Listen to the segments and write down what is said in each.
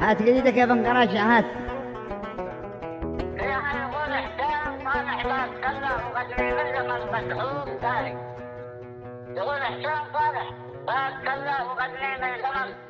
هات جديدك يا بن قراش هات. يقول حسين صالح لا تكلم وقد علم المسحوق.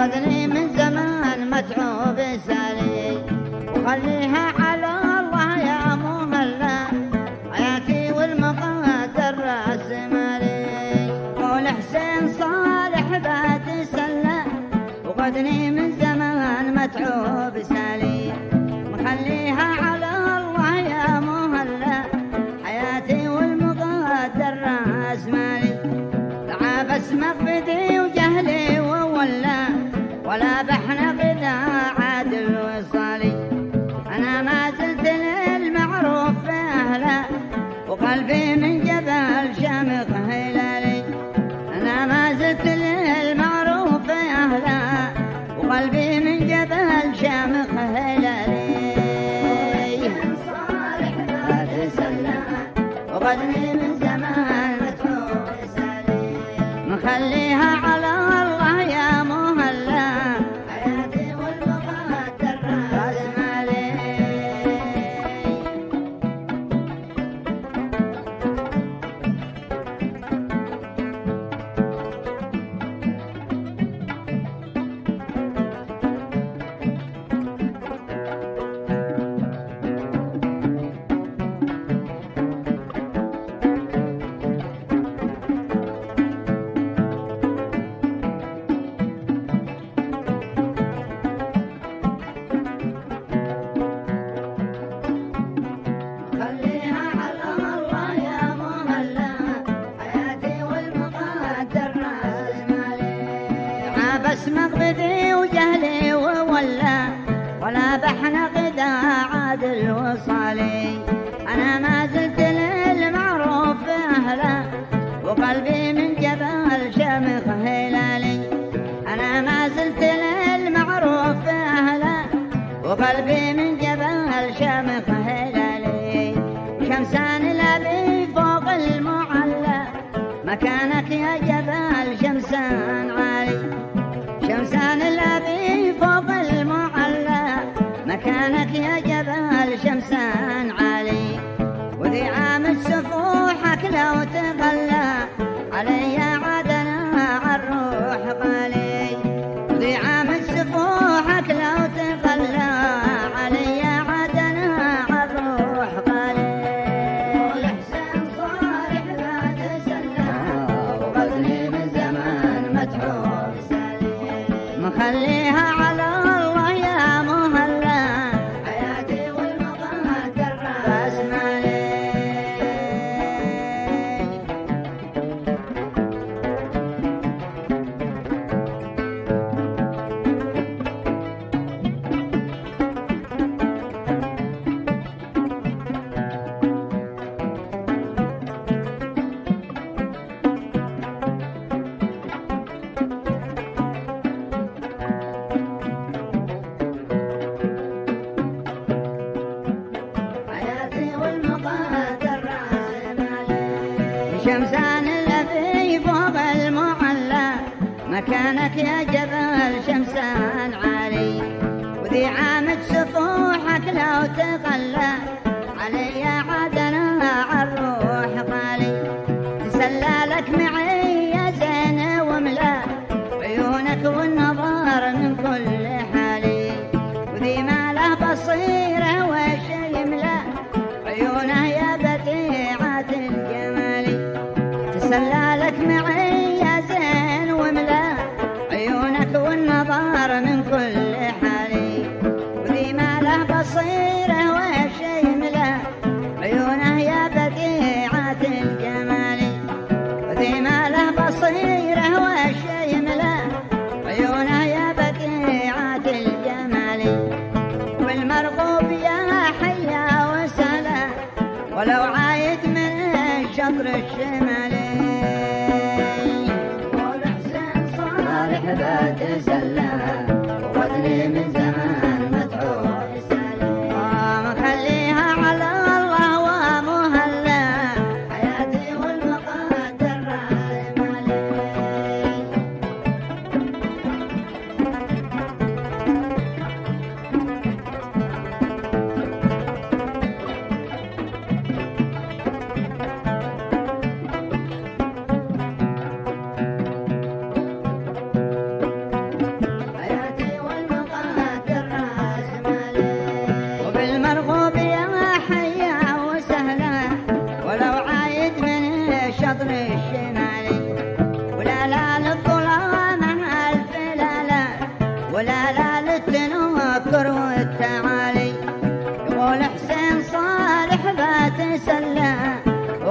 وقدني من زمان متعوب سالي وخليها على الله يا مهلا حياتي والمقادر راس مالي يقول حسين صالح بات سلام وقدني وقدني مقبدي وجهلي وولا ولا بحنا غدا عادل وصالي. أنا ما زلت شمسان الذي فوق المحلى مكانك يا جبل شمسان عالي وذي عامد سطوحك لو تقلى علي I'd say